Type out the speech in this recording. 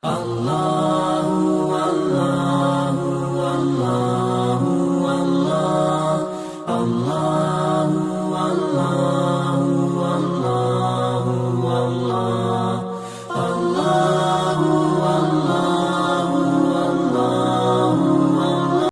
Allahu, Allahu, Allahu, Allah, Allah.